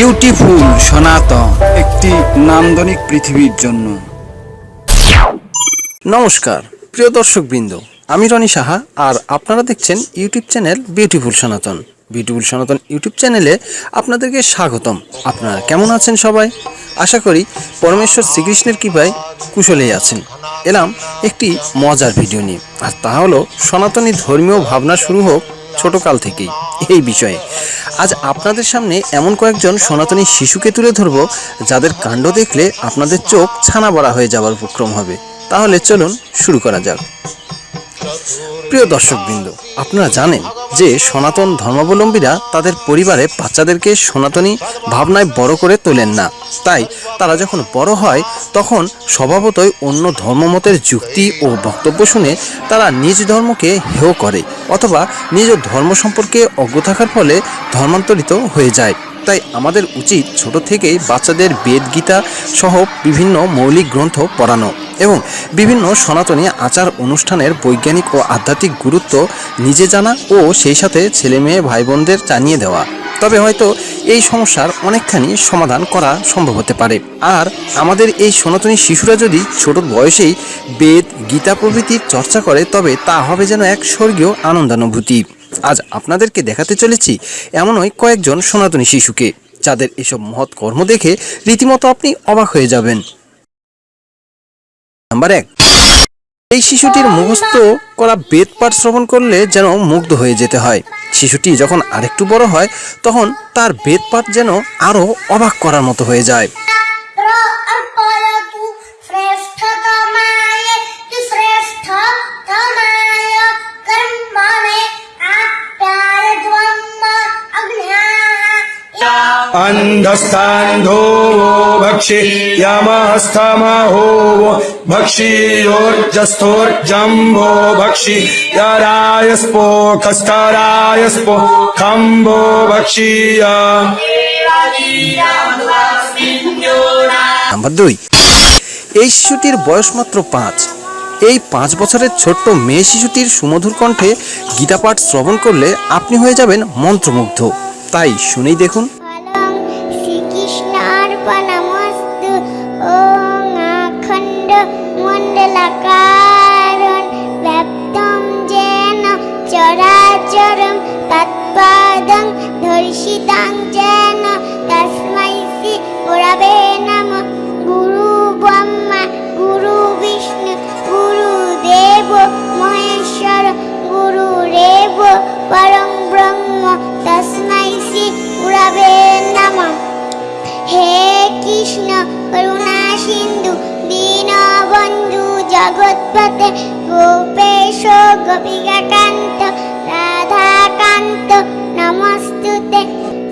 Beautiful সনাতন, একটি নান্দনিক পৃথিবীর জন্য। নমস্কার, প্রিয় দর্শকবৃন্দ, আমি রনি সাহা, আর আপনারা দেখছেন YouTube channel beautiful Sanatan. Beautiful Sanatan YouTube চ্যানেলে আপনাদেরকে স্বাগতম। আপনারা কেমন আছেন সবাই? আশা করি পরমেশ্বর শ্রীকৃষ্ণের কৃপায় কুশলেই আছেন। এলাম একটি মজার ভিডিও নিয়ে। আর তা হলো, সনাতনী ধর্মীয় ভাবনা শুরু হোক ছোটকাল থেকেই এই বিষয়ে। আজ আপনাদের সামনে এমন কয়েকজন সনাতনী শিশুকে তুলে ধরব, যাদের কাণ্ড দেখলে আপনাদের চোখ ছানা বড়া হয়ে যাওয়ার উপক্রম হবে। তাহলে চলুন শুরু করা যাক। প্রিয় দর্শকবৃন্দ, আপনারা জানেন যে সনাতন ধর্মাবলম্বীরা তাদের পরিবারে বাচ্চাদেরকে সনাতনী ভাবনায় বড় করে তোলেন না। তাই তারা যখন বড় হয়, তখন স্বভাবতই অন্য ধর্মমতের যুক্তি ও বক্তব্য শুনে তারা নিজ ধর্মকে হেয় করে অথবা নিজ ধর্ম সম্পর্কে অজ্ঞ থাকার ফলে ধর্মান্তরিত হয়ে যায়। তাই আমাদের উচিত ছোট থেকেই বাচ্চাদের বেদ গীতা সহ বিভিন্ন মৌলিক গ্রন্থ পড়ানো এবং বিভিন্ন সনাতনী আচার অনুষ্ঠানের বৈজ্ঞানিক ও আধ্যাত্মিক গুরুত্ব নিজে জানা ও সেই সাথে ছেলে মেয়ে ভাই বোনদের জানিয়ে দেওয়া। তবে হয়তো এই সমস্যার অনেকখানি সমাধান করা সম্ভব হতে পারে। আর আমাদের এই সনাতনী শিশুরা যদি ছোট বয়সেই বেদ, গীতা প্রভৃতির চর্চা করে, তবে তা হবে যেন এক স্বর্গীয় আনন্দানুভূতি। আজ আপনাদেরকে দেখাতে চলেছি এমনই কয়েকজন সনাতনী শিশুকে, যাদের এসব মহৎ কর্ম দেখে রীতিমতো আপনি অবাক হয়ে যাবেন। নাম্বার এক, এই শিশুটির মুখস্থ করা বেদ পাঠ শ্রবণ করলে যেন মুগ্ধ হয়ে যেতে হয়। শিশুটি যখন আরেকটু বড় হয়, তখন তার বেদ পাঠ যেন আরও অবাক করার মতো হয়ে যায়। अन्धस्तान्धो वो भक्षि यमस्तमहो वो भक्षियोर्जस्थोर्जम्भो भक्षि यरायस्पोखस्तरायस्पो खम्भो भक्षीय নাম্বার দুই এই শিশুটির বয়স মাত্র পাঁচ এই পাঁচ বছরের ছোট্ট মেয়ে শিশুটির সুমধুর কণ্ঠে গীতা পাঠ শ্রবণ করলে আপনি হয়ে যাবেন মন্ত্রমুগ্ধ তাই শুনেই দেখুন ফলং শ্রীকৃষ্ণার্পণমস্তু ওং আখণ্ড মণ্ডলাকারণ ব্যপ্তম যেন চরাচরম তৎপাদং ধর্ষিতাং যেন তস্मै শ্রী গুরবে নমঃ গুরু ব্রহ্মা গুরু বিষ্ণু গুরু দেব মহেশ্বর গুরু রেব পরং ব্রহ্ম তস্मै শ্রী গুরবে নমঃ হে কৃষ্ণ করুণা সিন্ধু, দীনবন্ধু জগৎপতে গোপেশ গোপিকাকান্ত, রাধাকান্ত নমস্তুতে।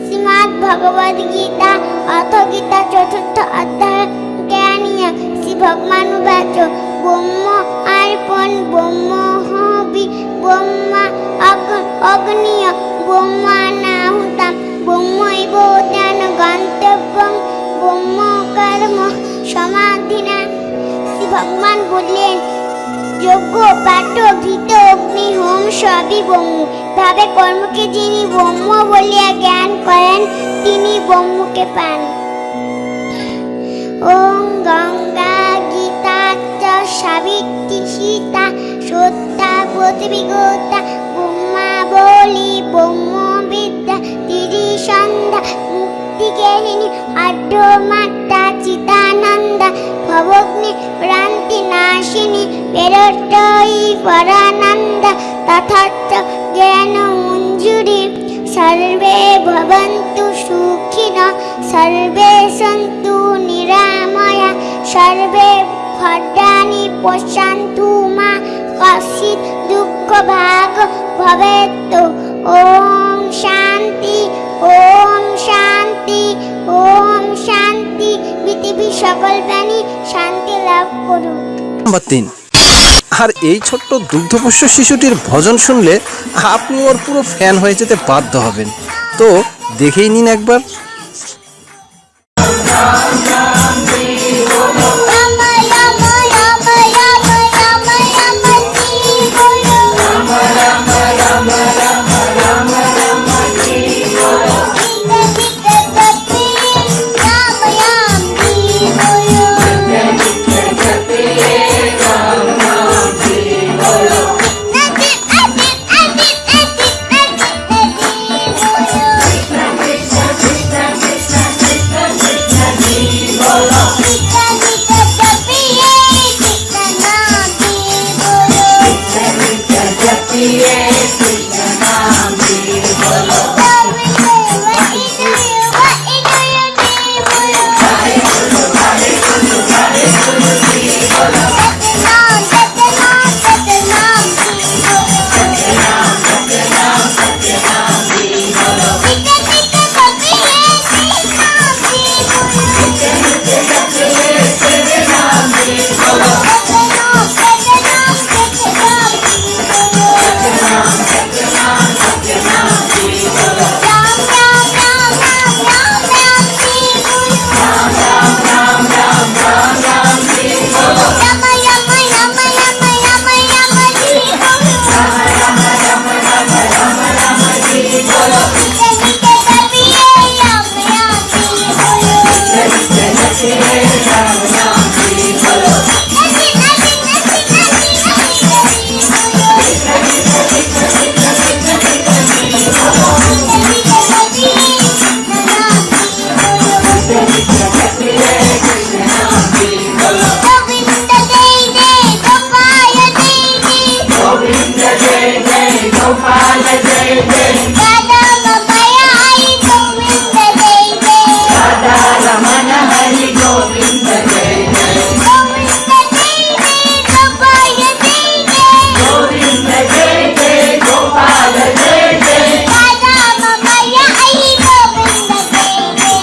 শ্রীমদ্ ভগবদ গীতা, অথ গীতা চতুর্থ অধ্যায়, জ্ঞানীয় শ্রী ভগবান বাচ ব্রহ্ম অর্পণ ব্রহ্ম হবি ব্রহ্মা অগ- অগ্নিয় ব্রহ্মানাহুতাম সমাধিনা। শ্রী ভগবান বললেন যোগ্য পাঠ, ভীত, অগ্নি, হোম সবই ব্রহ্ম। ভাবে কর্মকে যিনি ব্রহ্ম বলিয়া জ্ঞান করেন, তিনি ব্রহ্মকে পান। ওম গঙ্গা গীতা সাবিত্রী সীতা সত্যা প্রতিবিগতা ব্রহ্মা বলি ব্রহ্ম বিদ্যা তিরি সন্ধ্যা মুক্তিকেহিনী আঢ্য মাতা চিতানন্দা ভবগ্নি ভ্রান্তি নাশিনী বেরটই পরানন্দ, তথার্থ জ্ঞান মঞ্জুরি সর্বে ভবন্তু সুখিন, সর্বে সন্তু নিরাময়া, সর্বে ভদ্রাণি পশ্যন্তু মা, কশ্চিৎ দুঃখ ভাগ সকল প্রাণী শান্তি লাভ করুক। নম্বর তিন। আর এই ছোট্ট দুগ্ধপোষ্য শিশুটির ভজন শুনলে আপনি ওর পুরো ফ্যান হয়ে যেতে বাধ্য হবেন। তো দেখেই নিন একবার।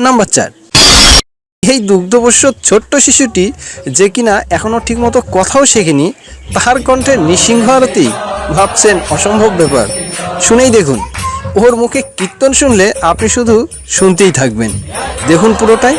নাম্বার চার। এই দুগ্ধবস্য ছোট্ট শিশুটি যে কিনা এখনও ঠিকমতো কথাও শেখেনি, তাহার কণ্ঠে নৃসিংহ আরতি ভাবছেন অসম্ভব ব্যাপার। শুনেই দেখুন, ওর মুখে কীর্তন শুনলে আপনি শুধু শুনতেই থাকবেন। দেখুন পুরোটাই।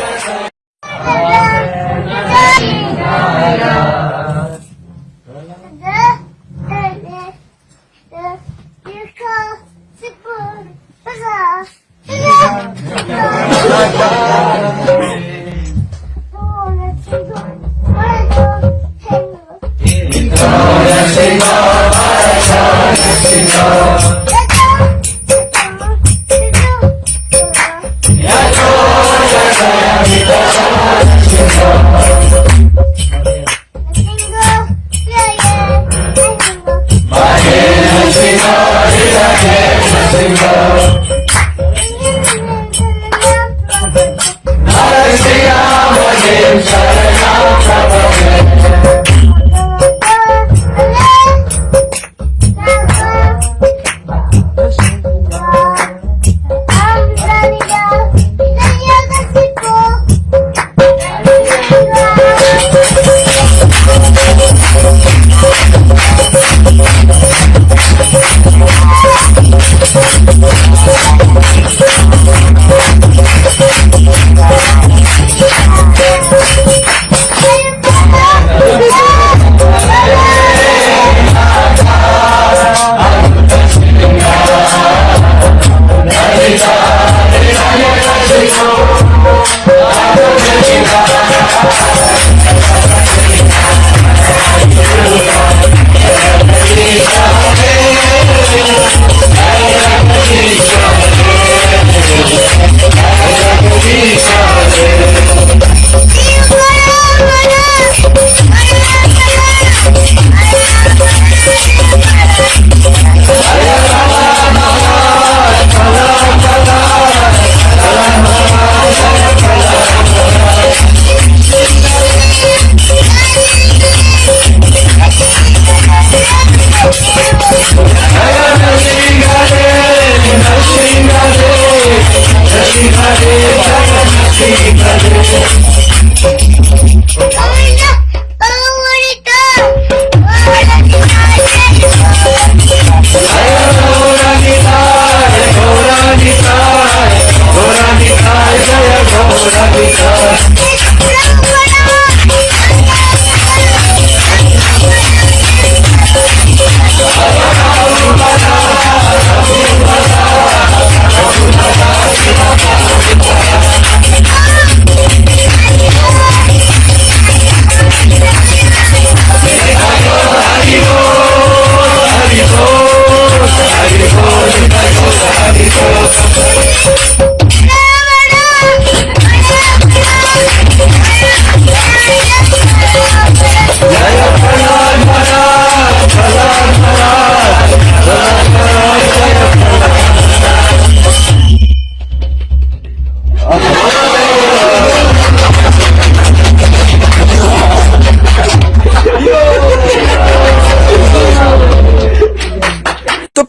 তো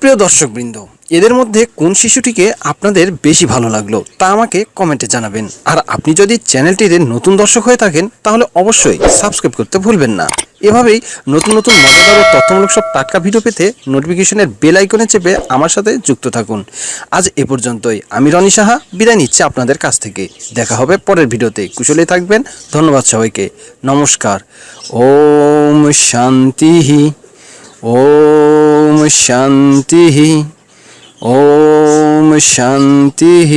প্রিয় দর্শকবৃন্দ, এদের মধ্যে কোন শিশুটিকে আপনাদের বেশি ভালো লাগল তা আমাকে কমেন্টে জানাবেন। আর আপনি যদি চ্যানেলটিতে নতুন দর্শক হয়ে থাকেন, তাহলে অবশ্যই সাবস্ক্রাইব করতে ভুলবেন না। এভাবেই নতুন নতুন মজাদার ও তথ্যমূলক সব টাটকা ভিডিও পেতে নোটিফিকেশনের বেল আইকনে চেপে আমার সাথে যুক্ত থাকুন। আজ এ পর্যন্তই। আমি রনি সাহা, বিদায় নিচ্ছি আপনাদের কাছ থেকে। দেখা হবে পরের ভিডিওতে। কুশলে থাকবেন। ধন্যবাদ সবাইকে। নমস্কার। ওম শান্তি। ॐ शान्तिः ॐ शान्तिः